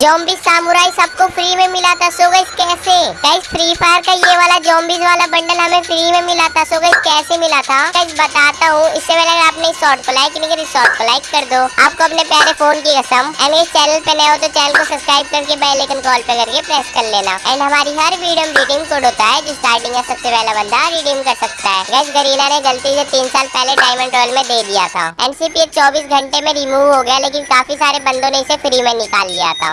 Zombie samurai सबको free में मिला था सो गई कैसे? गाइस फ्री फायर का ये वाला जोम्बीज वाला बंडल हमें फ्री में मिला था सो गई कैसे मिला था गाइस बताता हूँ। इससे पहले अगर आपने इस शॉर्ट को लाइक नहीं करी शॉर्ट को लाइक कर दो। आपको अपने प्यारे फ़ोन की कसम एंड इस चैनल पे नए हो तो चैनल को सब्सक्राइब करके बेलेकन कॉल पे करके प्रेस कर लेना। एंड हमारी हर वीडियो में रिडीम कोड होता है, जो स्टार्टिंग का सबसे पहला बंदा रिडीम कर सकता है। गैस गरीना ने गलती से तीन साल पहले डायमंड रॉयल में दे दिया था। एनसीपी चौबीस घंटे में रिमूव हो गया, लेकिन काफ़ी सारे बंदों ने इसे फ्री में निकाल लिया था।